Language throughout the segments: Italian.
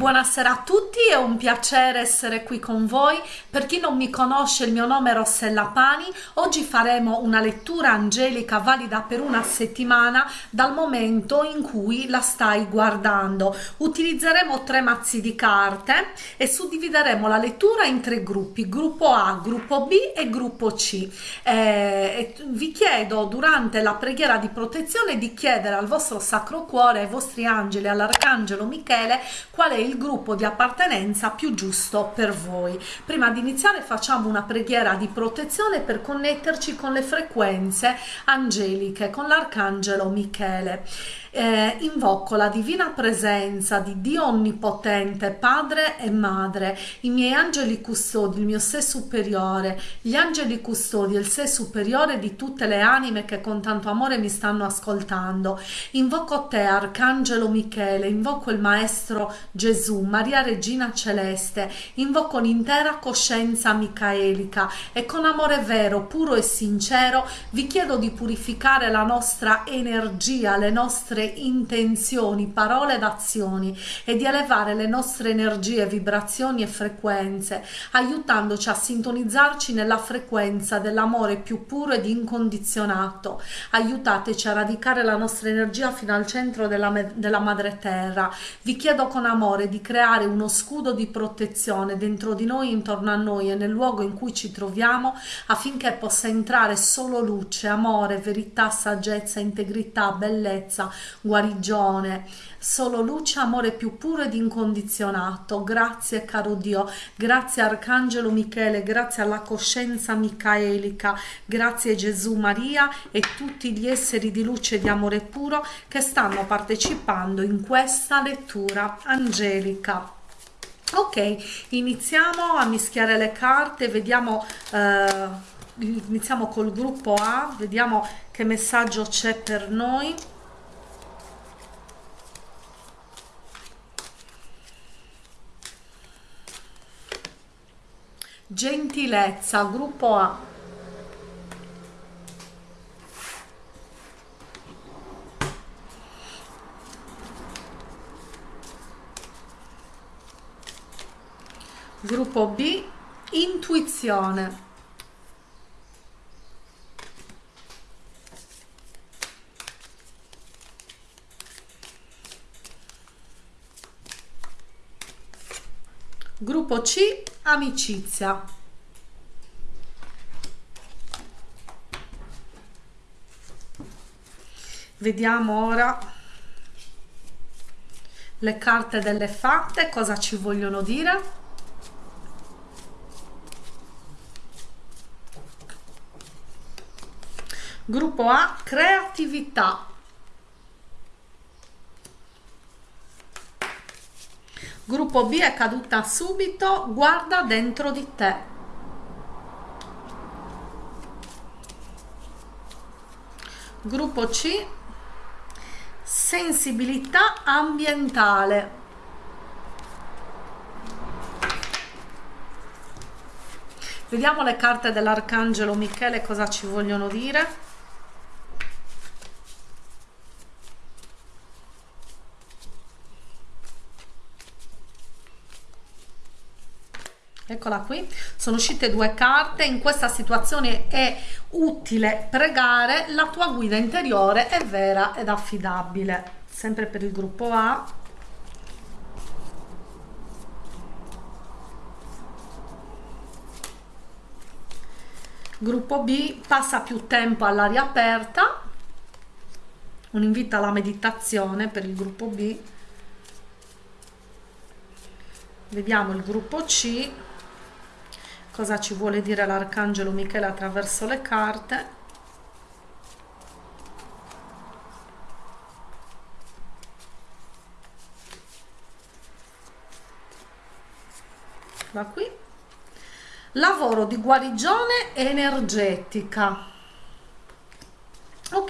Buonasera a tutti, è un piacere essere qui con voi. Per chi non mi conosce, il mio nome è Rossella Pani. Oggi faremo una lettura angelica valida per una settimana dal momento in cui la stai guardando. Utilizzeremo tre mazzi di carte e suddivideremo la lettura in tre gruppi, gruppo A, gruppo B e gruppo C. Eh, vi chiedo durante la preghiera di protezione di chiedere al vostro Sacro Cuore, ai vostri angeli, all'Arcangelo Michele, qual è il gruppo di appartenenza più giusto per voi. Prima di iniziare facciamo una preghiera di protezione per connetterci con le frequenze angeliche, con l'Arcangelo Michele eh, invoco la divina presenza di Dio Onnipotente, Padre e Madre, i miei angeli custodi, il mio sé superiore, gli angeli custodi il sé superiore di tutte le anime che con tanto amore mi stanno ascoltando. Invoco te, Arcangelo Michele, invoco il Maestro Gesù, Maria Regina Celeste, invoco l'intera coscienza micaelica e con amore vero, puro e sincero vi chiedo di purificare la nostra energia, le nostre nostre intenzioni, parole ed azioni e di elevare le nostre energie, vibrazioni e frequenze, aiutandoci a sintonizzarci nella frequenza dell'amore più puro ed incondizionato. Aiutateci a radicare la nostra energia fino al centro della, della madre terra. Vi chiedo con amore di creare uno scudo di protezione dentro di noi, intorno a noi e nel luogo in cui ci troviamo affinché possa entrare solo luce, amore, verità, saggezza, integrità, bellezza, guarigione, solo luce, amore più puro ed incondizionato. Grazie caro Dio, grazie Arcangelo Michele, grazie alla coscienza micaelica, grazie Gesù Maria e tutti gli esseri di luce e di amore puro che stanno partecipando in questa lettura angelica. Ok, iniziamo a mischiare le carte, vediamo, eh, iniziamo col gruppo A, vediamo che messaggio c'è per noi. Gentilezza gruppo A. Gruppo B intuizione. Gruppo C amicizia. Vediamo ora le carte delle fatte cosa ci vogliono dire. Gruppo A creatività Gruppo B è caduta subito, guarda dentro di te. Gruppo C, sensibilità ambientale. Vediamo le carte dell'Arcangelo Michele cosa ci vogliono dire. Eccola qui. Sono uscite due carte. In questa situazione è utile pregare. La tua guida interiore è vera ed affidabile. Sempre per il gruppo A. Gruppo B passa più tempo all'aria aperta. Un invito alla meditazione per il gruppo B. Vediamo il gruppo C cosa ci vuole dire l'arcangelo Michele attraverso le carte? Da qui. Lavoro di guarigione energetica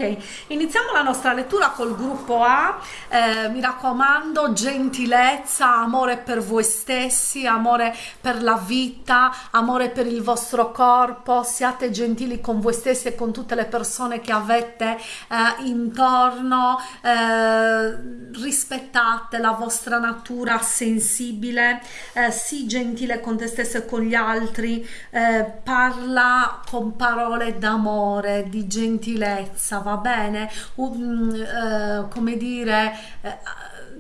ok iniziamo la nostra lettura col gruppo A. Eh, mi raccomando gentilezza amore per voi stessi amore per la vita amore per il vostro corpo. Siate gentili con voi stessi e con tutte le persone che avete eh, intorno. Eh, rispettate la vostra natura sensibile. Eh, sii gentile con te stesso e con gli altri. Eh, parla con parole d'amore di gentilezza va bene um, uh, come dire uh,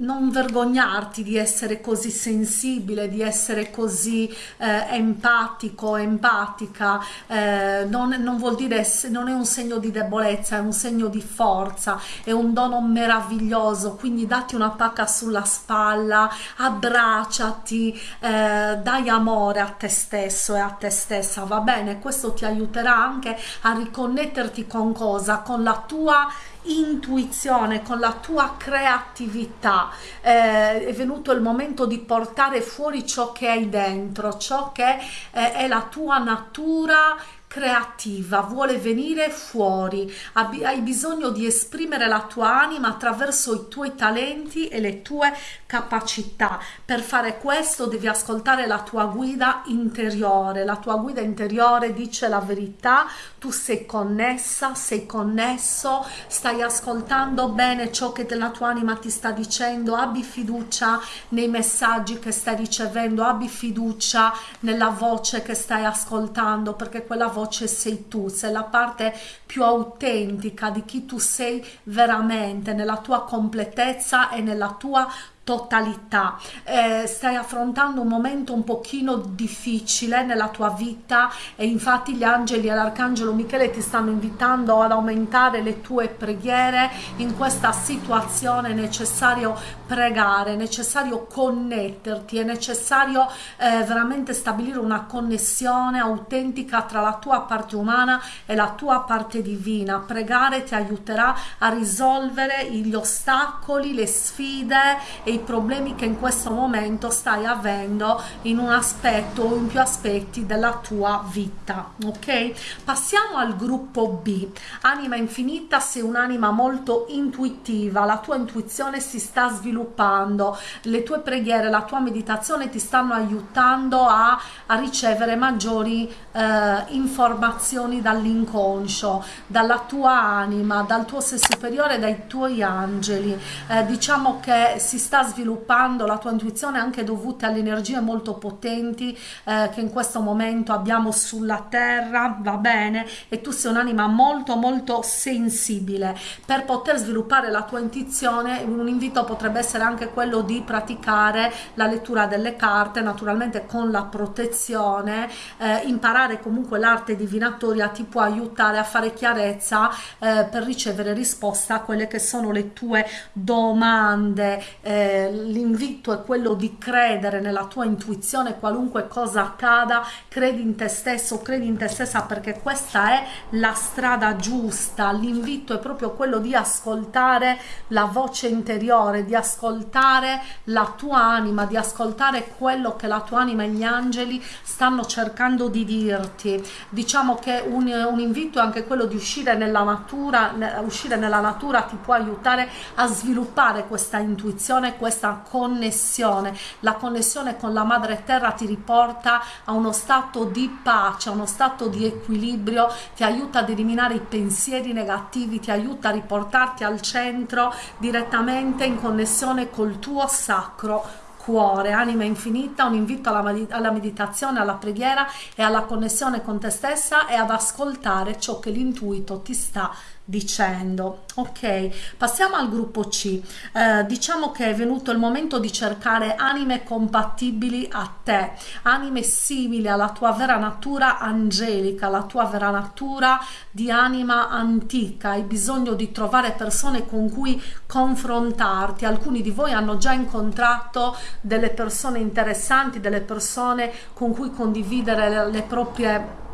non vergognarti di essere così sensibile, di essere così eh, empatico, empatica, eh, non, non, vuol dire, non è un segno di debolezza, è un segno di forza, è un dono meraviglioso, quindi dati una pacca sulla spalla, abbracciati, eh, dai amore a te stesso e a te stessa, va bene? Questo ti aiuterà anche a riconnetterti con cosa? Con la tua intuizione, con la tua creatività, eh, è venuto il momento di portare fuori ciò che hai dentro, ciò che eh, è la tua natura creativa, vuole venire fuori, hai bisogno di esprimere la tua anima attraverso i tuoi talenti e le tue capacità. Per fare questo devi ascoltare la tua guida interiore, la tua guida interiore dice la verità, tu sei connessa, sei connesso, stai ascoltando bene ciò che la tua anima ti sta dicendo, abbi fiducia nei messaggi che stai ricevendo, abbi fiducia nella voce che stai ascoltando perché quella voce voce sei tu, sei la parte più autentica di chi tu sei veramente nella tua completezza e nella tua totalità. Eh, stai affrontando un momento un pochino difficile nella tua vita e infatti gli angeli e l'arcangelo Michele ti stanno invitando ad aumentare le tue preghiere in questa situazione. È necessario pregare è necessario connetterti è necessario eh, veramente stabilire una connessione autentica tra la tua parte umana e la tua parte divina. Pregare ti aiuterà a risolvere gli ostacoli le sfide e i problemi che in questo momento stai avendo in un aspetto o in più aspetti della tua vita ok? Passiamo al gruppo b. Anima infinita sei un'anima molto intuitiva la tua intuizione si sta sviluppando le tue preghiere la tua meditazione ti stanno aiutando a, a ricevere maggiori eh, informazioni dall'inconscio dalla tua anima dal tuo sé superiore dai tuoi angeli. Eh, diciamo che si sta sviluppando la tua intuizione anche dovute alle energie molto potenti eh, che in questo momento abbiamo sulla terra va bene? E tu sei un'anima molto molto sensibile. Per poter sviluppare la tua intuizione un invito potrebbe essere anche quello di praticare la lettura delle carte naturalmente con la protezione. Eh, imparare comunque l'arte divinatoria ti può aiutare a fare chiarezza eh, per ricevere risposta a quelle che sono le tue domande. Eh, l'invito è quello di credere nella tua intuizione qualunque cosa accada credi in te stesso credi in te stessa perché questa è la strada giusta. L'invito è proprio quello di ascoltare la voce interiore di ascoltare la tua anima di ascoltare quello che la tua anima e gli angeli stanno cercando di dirti. Diciamo che un, un invito è anche quello di uscire nella natura uscire nella natura ti può aiutare a sviluppare questa intuizione questa connessione. La connessione con la madre terra ti riporta a uno stato di pace a uno stato di equilibrio ti aiuta ad eliminare i pensieri negativi ti aiuta a riportarti al centro direttamente in connessione col tuo sacro cuore, anima infinita, un invito alla, alla, meditazione, alla preghiera e alla connessione con te stessa e ad ascoltare ciò che l'intuito ti sta dicendo ok passiamo al gruppo c. Eh, diciamo che è venuto il momento di cercare anime compatibili a te anime simili alla tua vera natura angelica la tua vera natura di anima antica. Hai bisogno di trovare persone con cui confrontarti. Alcuni di voi hanno già incontrato delle persone interessanti delle persone con cui condividere le, le proprie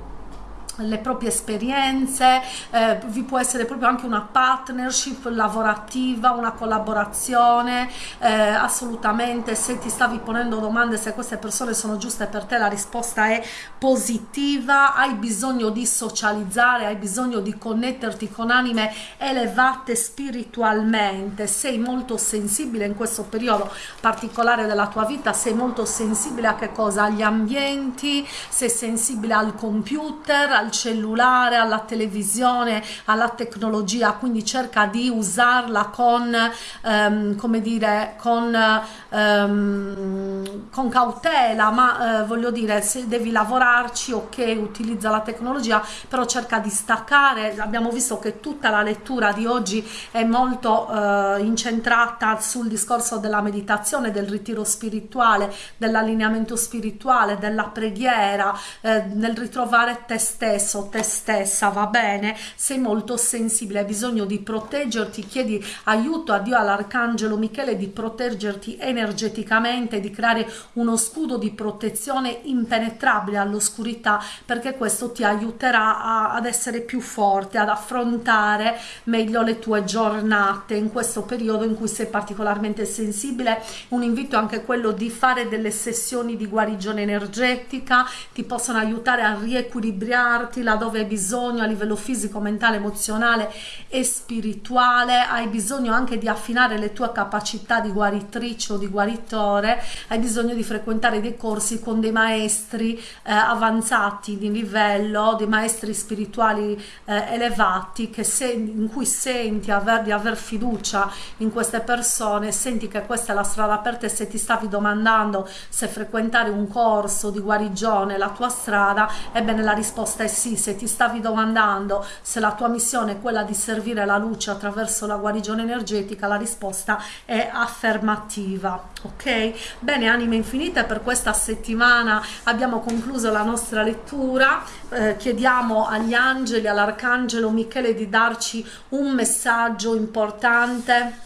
le proprie esperienze, eh, vi può essere proprio anche una partnership lavorativa, una collaborazione, eh, assolutamente se ti stavi ponendo domande se queste persone sono giuste per te la risposta è positiva, hai bisogno di socializzare, hai bisogno di connetterti con anime elevate spiritualmente, sei molto sensibile in questo periodo particolare della tua vita, sei molto sensibile a che cosa? Agli ambienti, sei sensibile al computer, al cellulare, alla televisione, alla tecnologia, quindi cerca di usarla con, um, come dire, con, um, con cautela, ma uh, voglio dire, se devi lavorarci, ok, utilizza la tecnologia, però cerca di staccare, abbiamo visto che tutta la lettura di oggi è molto uh, incentrata sul discorso della meditazione, del ritiro spirituale, dell'allineamento spirituale, della preghiera, eh, nel ritrovare te stesso, te stessa, va bene? Sei molto sensibile, hai bisogno di proteggerti, chiedi aiuto a Dio, all'Arcangelo Michele di proteggerti energeticamente, di creare uno scudo di protezione impenetrabile all'oscurità perché questo ti aiuterà a, ad essere più forte, ad affrontare meglio le tue giornate in questo periodo in cui sei particolarmente sensibile. Un invito anche quello di fare delle sessioni di guarigione energetica, ti possono aiutare a riequilibrarti laddove hai bisogno a livello fisico, mentale, emozionale e spirituale, hai bisogno anche di affinare le tue capacità di guaritrice o di guaritore, hai bisogno di frequentare dei corsi con dei maestri eh, avanzati di livello, dei maestri spirituali eh, elevati se, in cui senti aver, di aver fiducia in queste persone, senti che questa è la strada per te, se ti stavi domandando se frequentare un corso di guarigione la tua strada, ebbene la risposta è sì, se ti stavi domandando se la tua missione è quella di servire la luce attraverso la guarigione energetica, la risposta è affermativa. Ok? Bene, anime infinite, per questa settimana abbiamo concluso la nostra lettura. Eh, chiediamo agli angeli, all'arcangelo Michele di darci un messaggio importante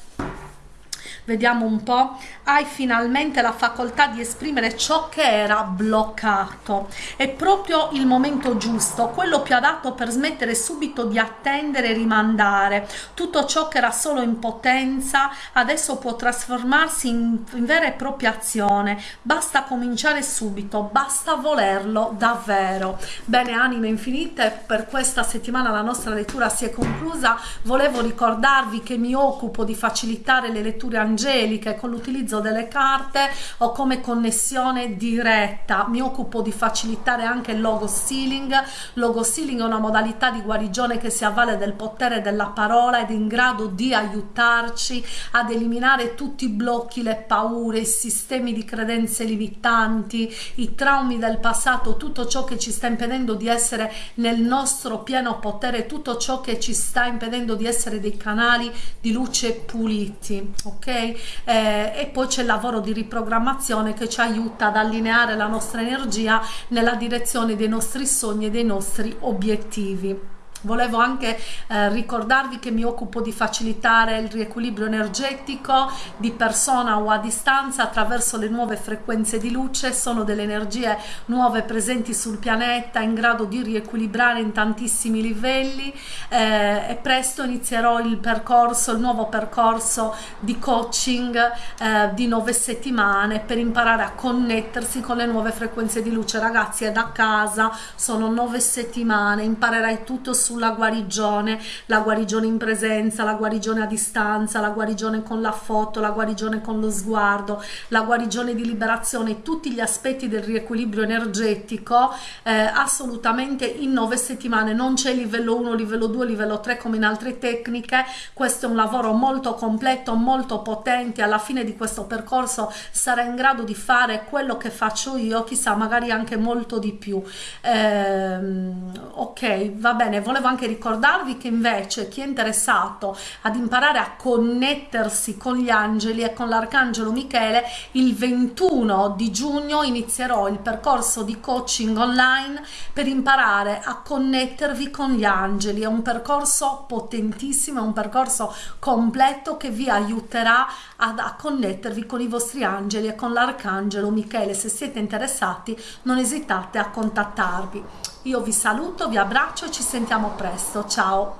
vediamo un po' hai finalmente la facoltà di esprimere ciò che era bloccato. È proprio il momento giusto quello più adatto per smettere subito di attendere e rimandare. Tutto ciò che era solo in potenza adesso può trasformarsi in, in vera e propria azione. Basta cominciare subito basta volerlo davvero. Bene anime infinite per questa settimana la nostra lettura si è conclusa. Volevo ricordarvi che mi occupo di facilitare le letture angeliche con l'utilizzo delle carte o come connessione diretta. Mi occupo di facilitare anche il logo sealing. Logo sealing è una modalità di guarigione che si avvale del potere della parola ed è in grado di aiutarci ad eliminare tutti i blocchi le paure i sistemi di credenze limitanti i traumi del passato tutto ciò che ci sta impedendo di essere nel nostro pieno potere tutto ciò che ci sta impedendo di essere dei canali di luce puliti ok eh, e poi c'è il lavoro di riprogrammazione che ci aiuta ad allineare la nostra energia nella direzione dei nostri sogni e dei nostri obiettivi Volevo anche eh, ricordarvi che mi occupo di facilitare il riequilibrio energetico di persona o a distanza attraverso le nuove frequenze di luce, sono delle energie nuove presenti sul pianeta in grado di riequilibrare in tantissimi livelli eh, e presto inizierò il percorso, il nuovo percorso di coaching eh, di nove settimane per imparare a connettersi con le nuove frequenze di luce. Ragazzi è da casa, sono nove settimane, imparerai tutto su sulla guarigione, la guarigione in presenza, la guarigione a distanza, la guarigione con la foto, la guarigione con lo sguardo, la guarigione di liberazione, tutti gli aspetti del riequilibrio energetico eh, assolutamente in nove settimane. Non c'è livello 1, livello 2, livello 3 come in altre tecniche, questo è un lavoro molto completo, molto potente, alla fine di questo percorso sarà in grado di fare quello che faccio io, chissà magari anche molto di più. Eh, ok, va bene, volevo volevo anche ricordarvi che invece chi è interessato ad imparare a connettersi con gli angeli e con l'arcangelo Michele il 21 di giugno inizierò il percorso di coaching online per imparare a connettervi con gli angeli. È un percorso potentissimo è un percorso completo che vi aiuterà ad, a connettervi con i vostri angeli e con l'arcangelo Michele. Se siete interessati non esitate a contattarvi io vi saluto vi abbraccio e ci sentiamo presto. Ciao